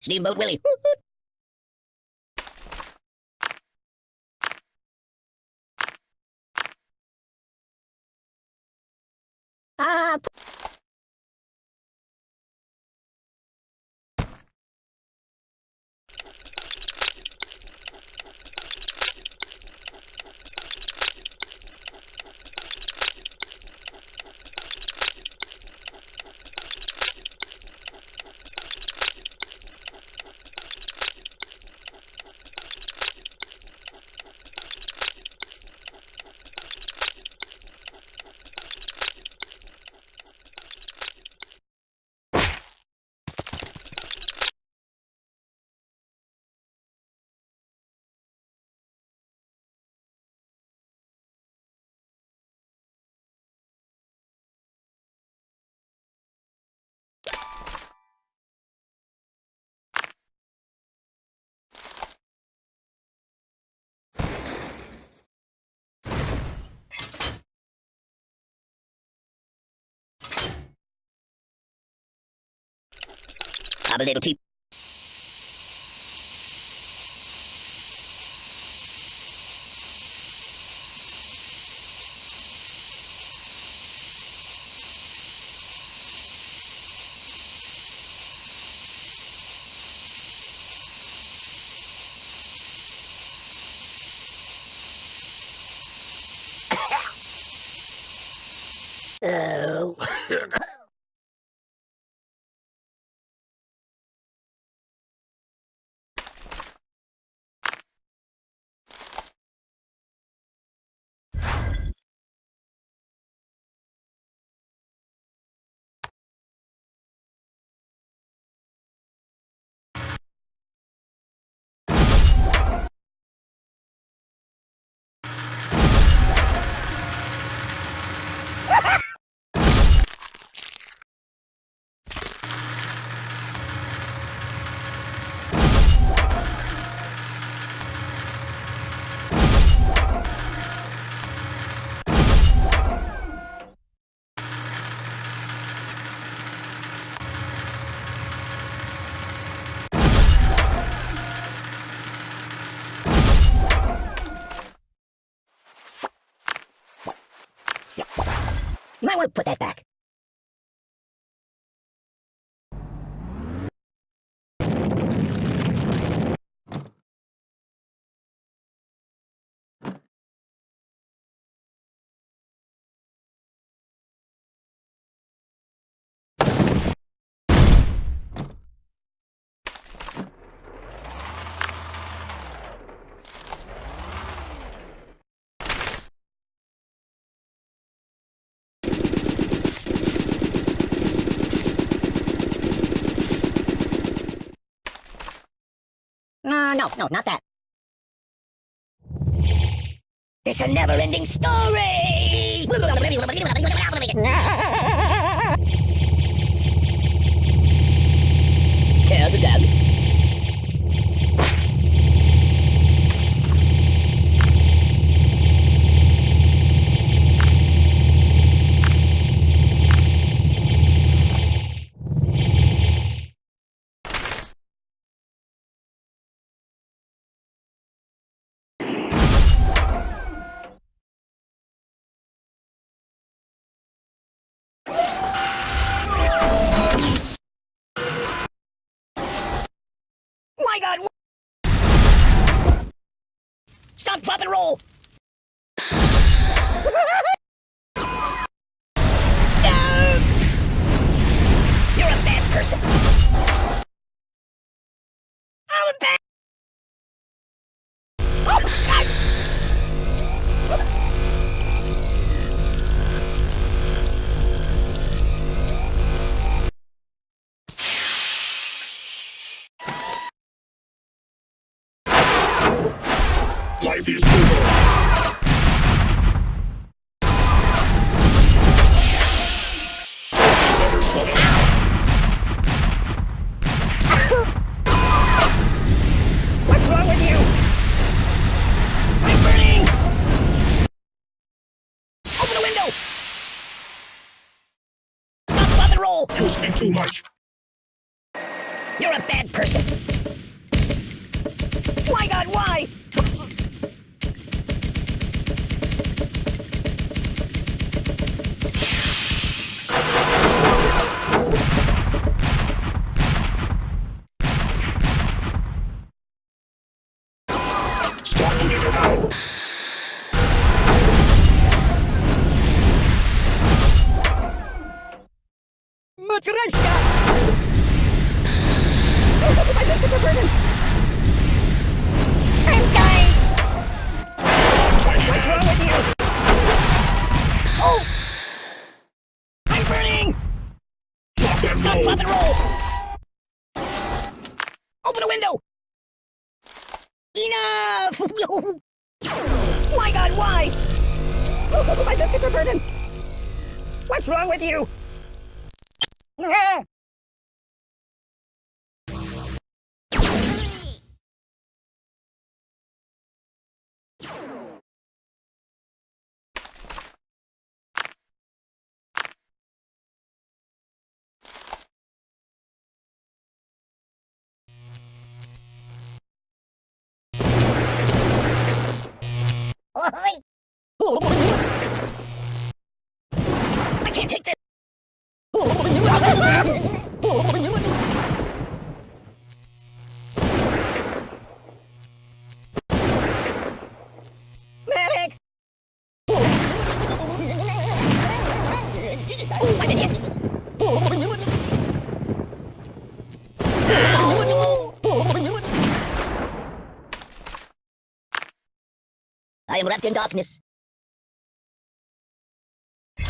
Steamboat Willie. Ah, I'm a little peep. Oh. You might want to put that back. No, no, no, not that. It's a never-ending story! Care to dance? Stop, drop, and roll! Um, you're a bad person. Stop, drop, and roll! You I'm burning. Open the window. You speak too much. You're a bad person. god, why? Matryoshka! Oh, my biscuits are burning! I'm dying! What's wrong with you? Oh! I'm burning! Drop and roll. drop, and roll! Open a window! Enough! my god, why? My biscuits are burning! What's wrong with you? I can't take this! I am wrapped in darkness. Be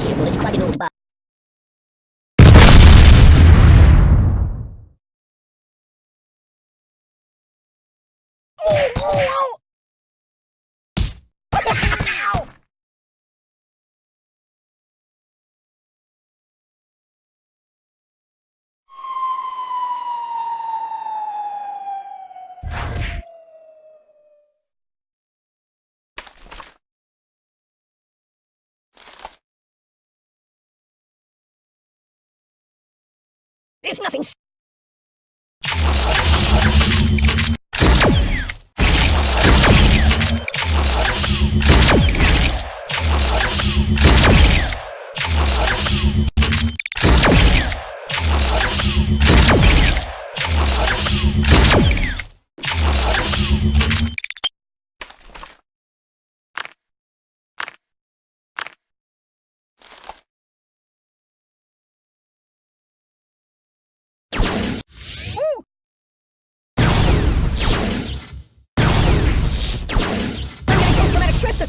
careful, it's quite an old bar. Oh, oh, oh! Ow! There's nothing.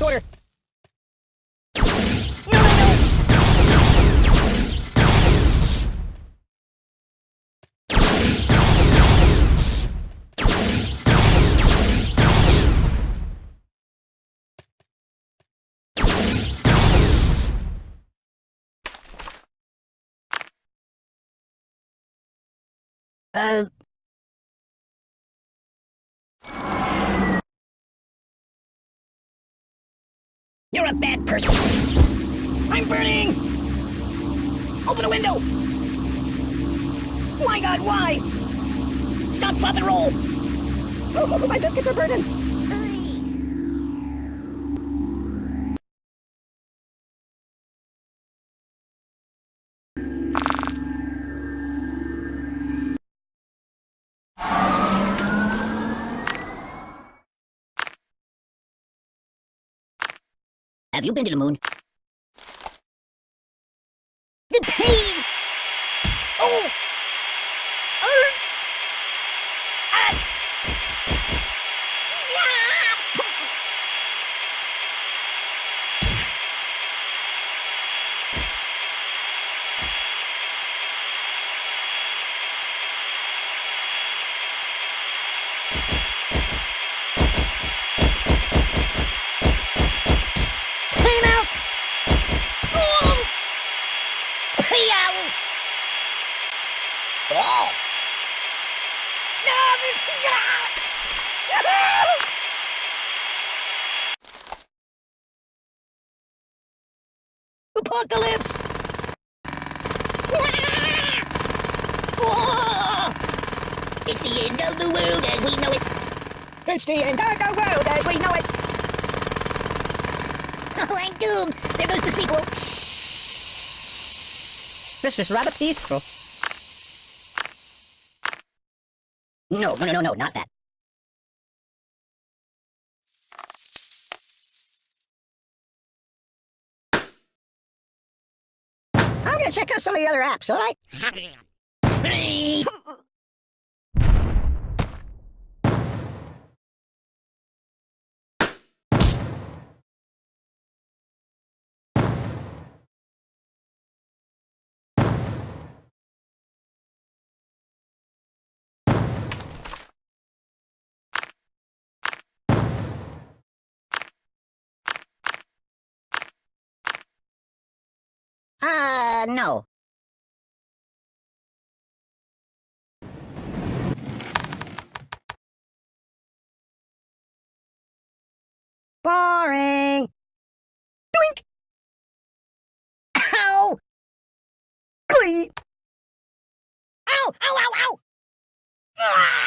No, no, no. Uh. You're a bad person. I'm burning! Open a window! My god, why? Stop, drop, and roll! Oh, my biscuits are burning! Have you been to the moon? The pain! Oh! Oh! Ah! Stop! Time out! Oh! Yow! Oh! No! Apocalypse! Whoa! It's the end of the world as we know it. It's the end of the world as we know it! Oh, I'm doomed. There goes the sequel. This is rather peaceful. No, no, no, no, no, not that. I'm gonna check out some of the other apps, alright? Uh, no. Boring. Doink. Ow. Glee. Ow, ow, ow, ow.